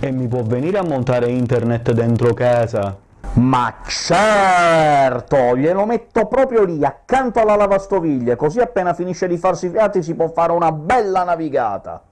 E mi può venire a montare internet dentro casa? Ma certo! Glielo metto proprio lì, accanto alla lavastoviglie, così appena finisce di farsi i fiati si può fare una bella navigata!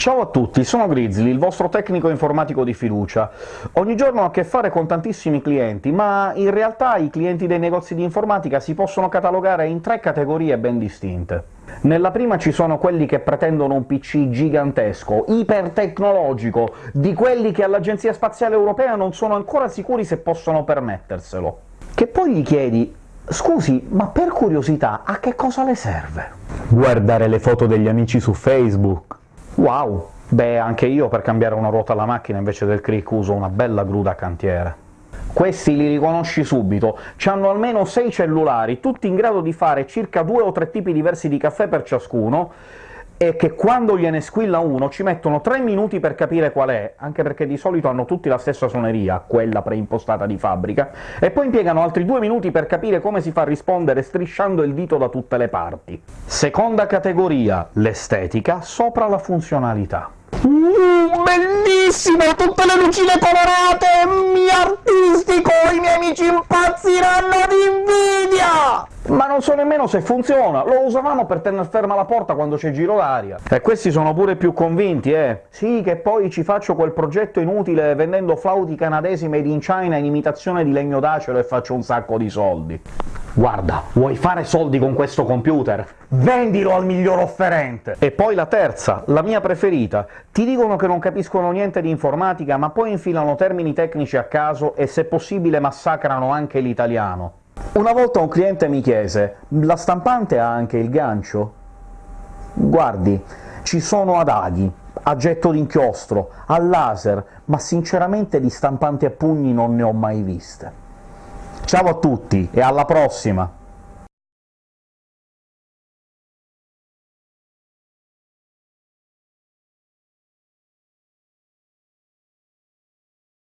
Ciao a tutti, sono Grizzly, il vostro tecnico informatico di fiducia. Ogni giorno ho a che fare con tantissimi clienti, ma in realtà i clienti dei negozi di informatica si possono catalogare in tre categorie ben distinte. Nella prima ci sono quelli che pretendono un PC gigantesco, ipertecnologico, di quelli che all'Agenzia Spaziale Europea non sono ancora sicuri se possono permetterselo. Che poi gli chiedi «Scusi, ma per curiosità a che cosa le serve?» Guardare le foto degli amici su Facebook. Wow! Beh, anche io per cambiare una ruota alla macchina invece del crick uso una bella gru da cantiere. Questi li riconosci subito, hanno almeno 6 cellulari, tutti in grado di fare circa due o tre tipi diversi di caffè per ciascuno, e che quando gliene squilla uno ci mettono tre minuti per capire qual è, anche perché di solito hanno tutti la stessa suoneria, quella preimpostata di fabbrica, e poi impiegano altri due minuti per capire come si fa a rispondere strisciando il dito da tutte le parti. Seconda categoria, l'estetica sopra la funzionalità. Uh, bellissimo! Tutte le lucine colorate! Mi artistico! Nemmeno se funziona, lo usavamo per tenere ferma la porta quando c'è giro d'aria. E questi sono pure più convinti, eh! Sì, che poi ci faccio quel progetto inutile vendendo flauti canadesi made in China in imitazione di legno d'acero e faccio un sacco di soldi. Guarda, vuoi fare soldi con questo computer? Vendilo al miglior offerente! E poi la terza, la mia preferita. Ti dicono che non capiscono niente di informatica, ma poi infilano termini tecnici a caso e se possibile massacrano anche l'italiano. Una volta un cliente mi chiese «La stampante ha anche il gancio?» Guardi, ci sono ad aghi, a getto d'inchiostro, a laser, ma sinceramente di stampanti a pugni non ne ho mai viste. Ciao a tutti e alla prossima!